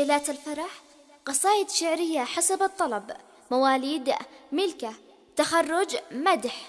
ليلات الفرح قصائد شعرية حسب الطلب مواليد ملكة تخرج مدح.